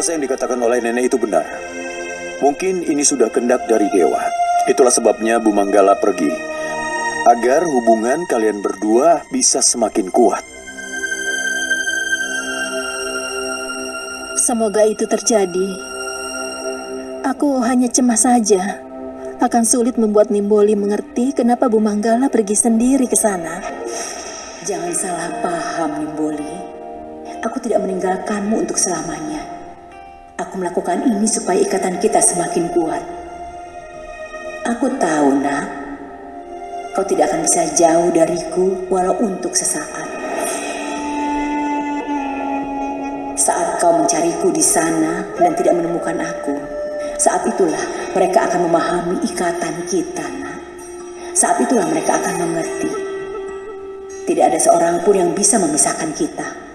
rasa yang dikatakan oleh nenek itu benar. Mungkin ini sudah kendak dari dewa. Itulah sebabnya Bu Manggala pergi. Agar hubungan kalian berdua bisa semakin kuat. Semoga itu terjadi. Aku hanya cemas saja. Akan sulit membuat Nimboli mengerti kenapa Bu Manggala pergi sendiri ke sana. Jangan salah paham, Nimboli. Aku tidak meninggalkanmu untuk selamanya. Aku melakukan ini supaya ikatan kita semakin kuat. Aku tahu, nak. Kau tidak akan bisa jauh dariku walau untuk sesaat. Saat kau mencariku di sana dan tidak menemukan aku, saat itulah mereka akan memahami ikatan kita, nak. Saat itulah mereka akan mengerti. Tidak ada seorang pun yang bisa memisahkan kita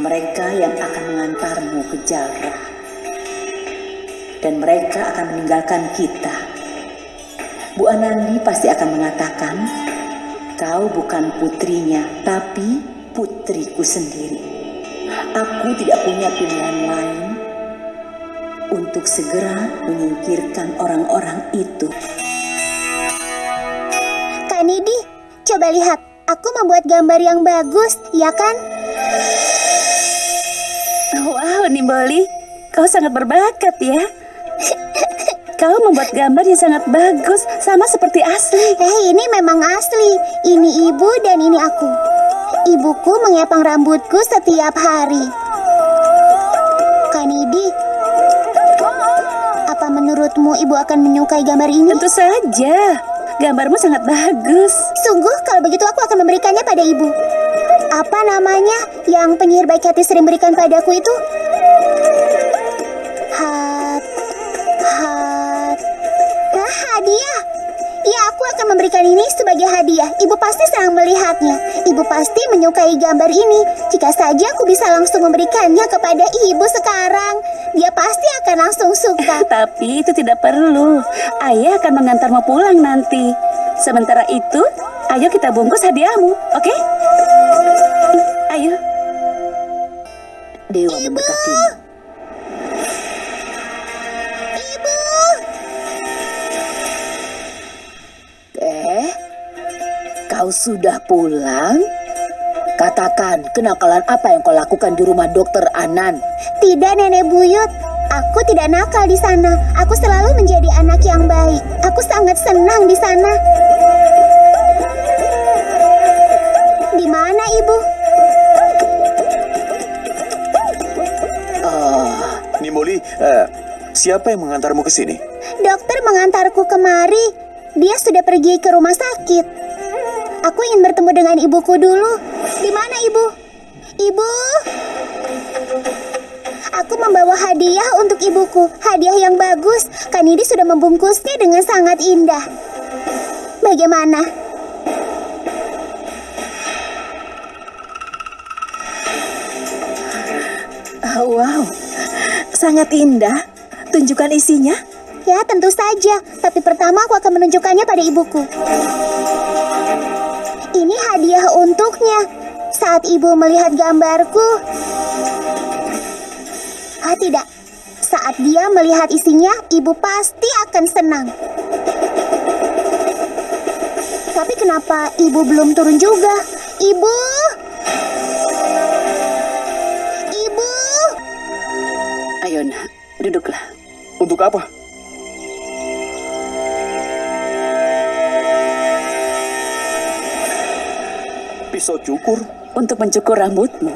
mereka yang akan mengantarmu ke Jalra. Dan mereka akan meninggalkan kita. Bu Anandi pasti akan mengatakan, kau bukan putrinya, tapi putriku sendiri. Aku tidak punya pilihan lain untuk segera menyingkirkan orang-orang itu. Kak Nidi, coba lihat. Aku membuat gambar yang bagus, ya kan? Wow, Nimboli, kau sangat berbakat ya. Kau membuat gambar yang sangat bagus, sama seperti asli. Eh, ini memang asli. Ini ibu dan ini aku. Ibuku mengepang rambutku setiap hari. Kanidi, apa menurutmu ibu akan menyukai gambar ini? Tentu saja. Gambarmu sangat bagus. Sungguh, kalau begitu aku akan memberikannya pada ibu. Apa namanya yang penyihir baik hati sering berikan padaku itu? Akan memberikan ini sebagai hadiah. Ibu pasti senang melihatnya. Ibu pasti menyukai gambar ini. Jika saja aku bisa langsung memberikannya kepada ibu sekarang, dia pasti akan langsung suka. Tapi itu tidak perlu. Ayah akan mengantarmu pulang nanti. Sementara itu, ayo kita bungkus hadiahmu, oke? Okay? Ayo. Dewa. Ibu! Kau sudah pulang? Katakan, kenakalan apa yang kau lakukan di rumah dokter Anan? Tidak, Nenek Buyut. Aku tidak nakal di sana. Aku selalu menjadi anak yang baik. Aku sangat senang di sana. Di mana, Ibu? Oh. Nimboli, uh, siapa yang mengantarmu ke sini? Dokter mengantarku kemari. Dia sudah pergi ke rumah sakit. Aku ingin bertemu dengan ibuku dulu. Di mana, Ibu? Ibu? Aku membawa hadiah untuk ibuku. Hadiah yang bagus. Kanidi sudah membungkusnya dengan sangat indah. Bagaimana? Oh, wow, sangat indah. Tunjukkan isinya. Ya, tentu saja. Tapi pertama aku akan menunjukkannya pada ibuku. Hadiah untuknya. Saat ibu melihat gambarku... Ah, tidak. Saat dia melihat isinya, ibu pasti akan senang. Tapi kenapa ibu belum turun juga? Ibu! Ibu! Ayo nak, duduklah. Untuk apa? Pisau cukur? Untuk mencukur rambutmu.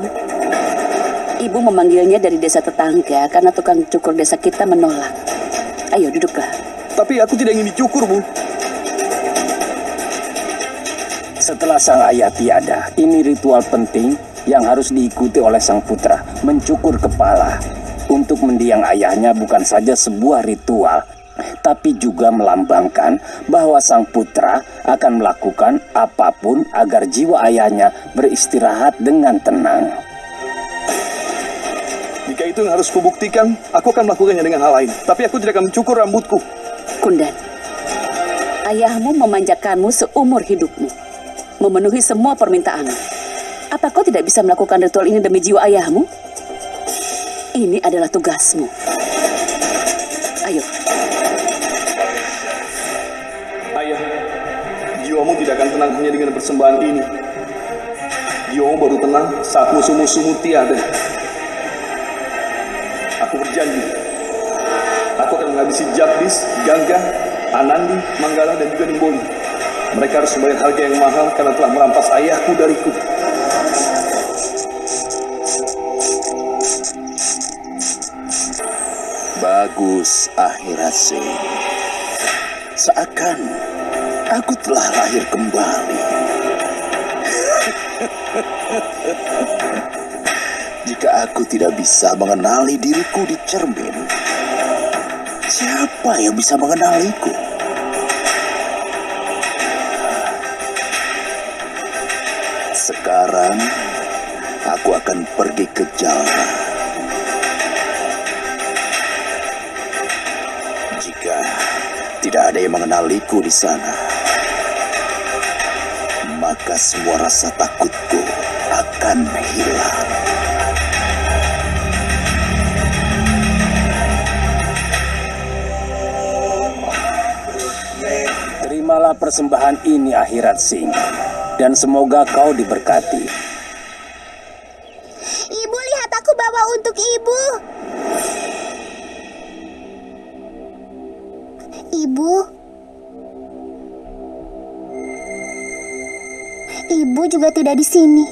Ibu memanggilnya dari desa tetangga karena tukang cukur desa kita menolak. Ayo duduklah. Tapi aku tidak ingin dicukur, Bu. Setelah sang ayah tiada, ini ritual penting yang harus diikuti oleh sang putra, mencukur kepala. Untuk mendiang ayahnya bukan saja sebuah ritual, tapi juga melambangkan bahwa sang putra akan melakukan apa pun agar jiwa ayahnya beristirahat dengan tenang. Jika itu yang harus kubuktikan, aku akan melakukannya dengan hal lain. Tapi aku tidak akan mencukur rambutku. Kundan, ayahmu memanjakanmu seumur hidupmu. Memenuhi semua permintaanmu. Apa kau tidak bisa melakukan ritual ini demi jiwa ayahmu? Ini adalah tugasmu. Ayo, jiwamu tidak akan tenang hanya dengan persembahan ini. Jiwamu baru tenang saat musuh-musuhmu tiada. Aku berjanji, aku akan menghabisi Jagdis, Gangga, Anandi, Manggala, dan juga Nimboli. Mereka harus membayar harga yang mahal karena telah merampas ayahku dariku. Bagus, Ahirase. Seakan aku telah lahir kembali. Jika aku tidak bisa mengenali diriku di cermin, siapa yang bisa mengenaliku? Sekarang aku akan pergi ke Jalma. Jika tidak ada yang mengenaliku di sana, maka semua rasa takutku akan hilang. Terimalah persembahan ini akhirat sing dan semoga kau diberkati. Ibu. Ibu juga tidak di sini.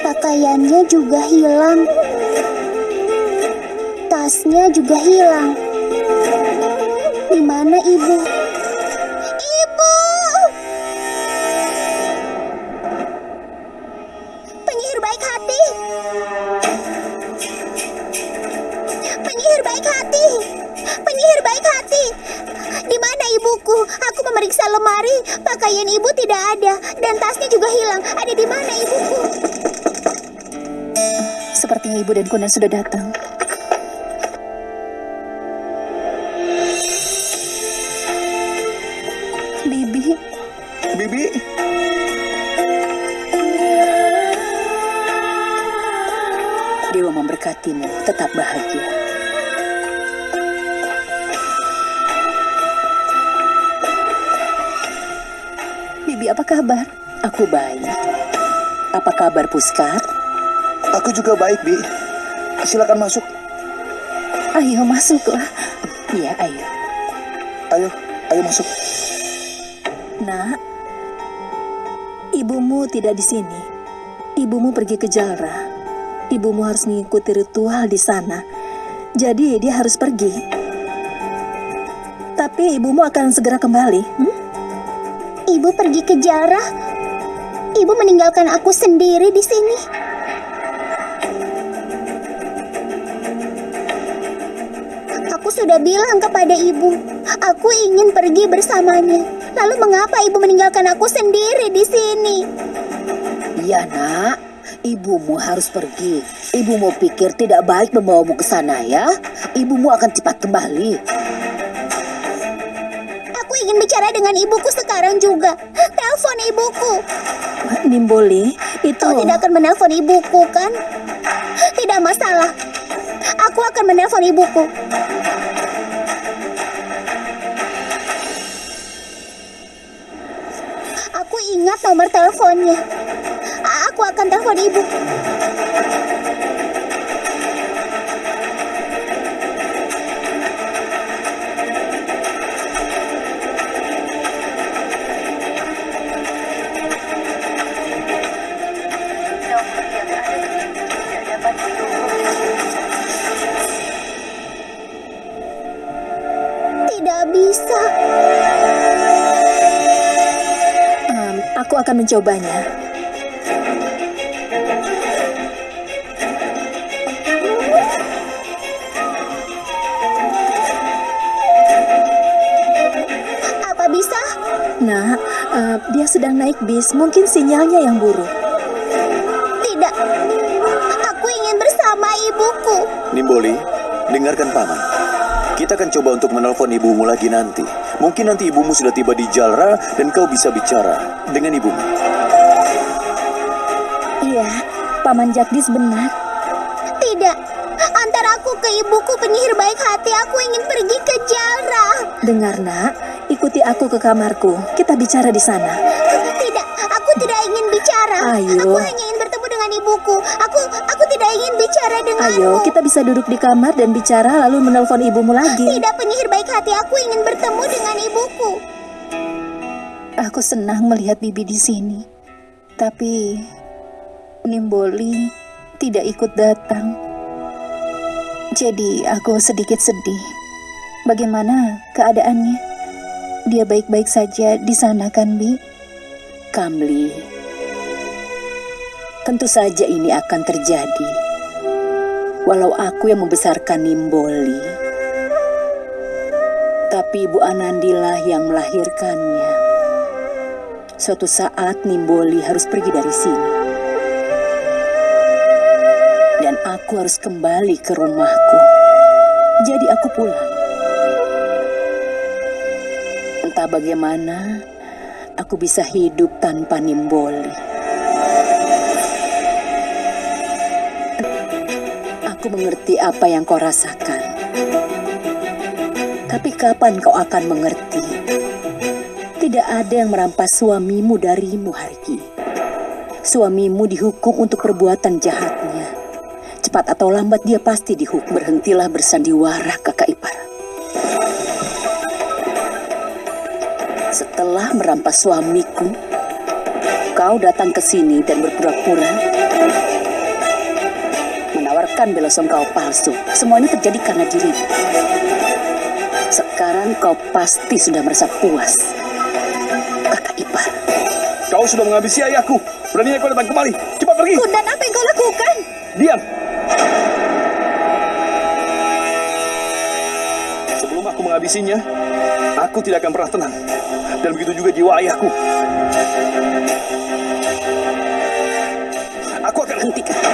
Pakaiannya juga hilang. Tasnya juga hilang. Di mana ibu? Lemari, pakaian ibu tidak ada dan tasnya juga hilang. Ada di mana ibuku? Sepertinya ibu dan Kunan sudah datang. Bibi, Bibi, Dewa memberkatimu, tetap bahagia. Apa kabar? Aku baik. Apa kabar Puskar? aku juga baik, Bi. Silakan masuk. Ayo masuklah. Iya, ayo. Ayo, ayo masuk. Nak, ibumu tidak di sini. Ibumu pergi ke Jalra. Ibumu harus mengikuti ritual di sana. Jadi dia harus pergi. Tapi ibumu akan segera kembali. hmm? Ibu pergi ke Jarah. Ibu meninggalkan aku sendiri di sini. Aku sudah bilang kepada ibu, aku ingin pergi bersamanya. Lalu mengapa ibu meninggalkan aku sendiri di sini? Iya, nak. Ibumu harus pergi. Ibumu pikir tidak baik membawamu ke sana ya? Ibumu akan cepat kembali. Ingin bicara dengan ibuku sekarang juga. Telepon ibuku. Nimboli, itu... Kau tidak akan menelpon ibuku, kan? Tidak masalah. Aku akan menelpon ibuku. Aku ingat nomor teleponnya. Aku akan telepon ibu. Akan mencobanya. Apa bisa? Nah, eh, dia sedang naik bis. Mungkin sinyalnya yang buruk. Tidak. Aku ingin bersama ibuku. Nimboli, dengarkan paman. Kita akan coba untuk menelpon ibumu lagi nanti. Mungkin nanti ibumu sudah tiba di Jalra dan kau bisa bicara dengan ibumu. Iya, Paman Jagdis benar. ibuku penyihir baik hati. Aku ingin pergi ke Jalra. Dengar nak, ikuti aku ke kamarku. Kita bicara di sana. Tidak, aku tidak ingin bicara. Ayo. Aku hanya dengan ibuku. Aku aku tidak ingin bicara denganmu. Ayo, kita bisa duduk di kamar dan bicara lalu menelpon ibumu lagi. Tidak penyihir baik hati. Aku ingin bertemu dengan ibuku. Aku senang melihat Bibi di sini. Tapi Nimboli tidak ikut datang. Jadi aku sedikit sedih. Bagaimana keadaannya? Dia baik-baik saja di sana kan, Bi? Kamli, tentu saja ini akan terjadi. Walau aku yang membesarkan Nimboli, tapi Ibu Anandilah yang melahirkannya. Suatu saat Nimboli harus pergi dari sini. Dan aku harus kembali ke rumahku. Jadi aku pulang. Entah bagaimana, aku bisa hidup tanpa Nimboli. Mengerti apa yang kau rasakan. Tapi kapan kau akan mengerti? Tidak ada yang merampas suamimu darimu, Harki. Suamimu dihukum untuk perbuatan jahatnya. Cepat atau lambat dia pasti dihukum. Berhentilah bersandiwara, kakak ipar. Setelah merampas suamiku, kau datang ke sini dan berpura-pura menawarkan bela sungkawa palsu. Semua ini terjadi karena dirimu. Sekarang kau pasti sudah merasa puas. Kakak ipar. Kau sudah menghabisi ayahku. Beraninya kau datang kemari. Cepat pergi. Dan apa yang kau lakukan? Diam. Sebelum aku menghabisinya, aku tidak akan pernah tenang. Dan begitu juga jiwa ayahku. Aku akan Hentikan.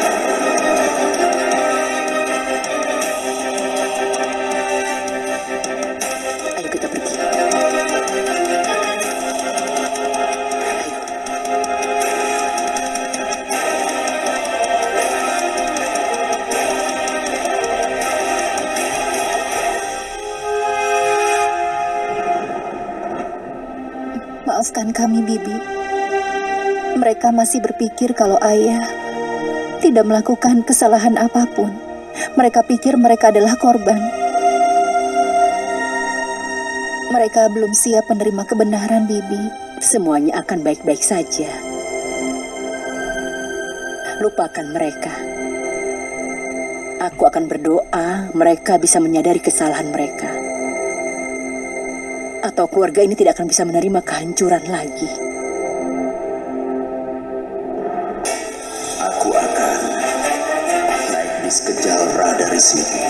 Masih berpikir kalau ayah tidak melakukan kesalahan apa pun. Mereka pikir mereka adalah korban. Mereka belum siap menerima kebenaran, Bibi. Semuanya akan baik-baik saja. Lupakan mereka. Aku akan berdoa mereka bisa menyadari kesalahan mereka. Atau keluarga ini tidak akan bisa menerima kehancuran lagi. Naik bis ke Jalra dari sini.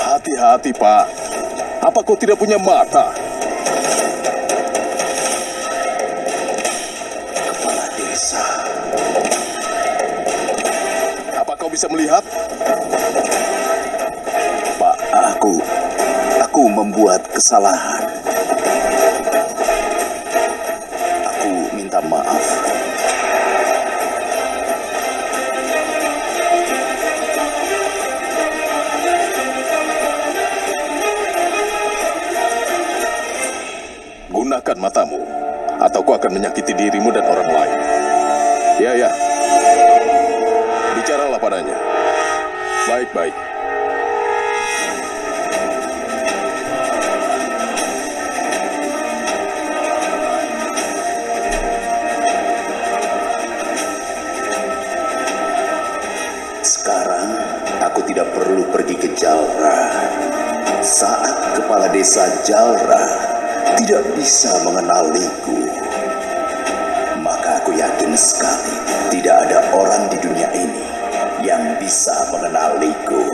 Hati-hati, Pak. Apa kau tidak punya mata? Bisa melihat? Pak, aku aku membuat kesalahan. Aku minta maaf. Gunakan matamu, atau kau akan menyakiti dirimu dan orang lain. Ya, ya. Baik-baik. Sekarang aku tidak perlu pergi ke Jalra. Saat kepala desa Jalra tidak bisa mengenaliku, maka aku yakin sekali tidak ada orang di dunia ini yang bisa mengenaliku.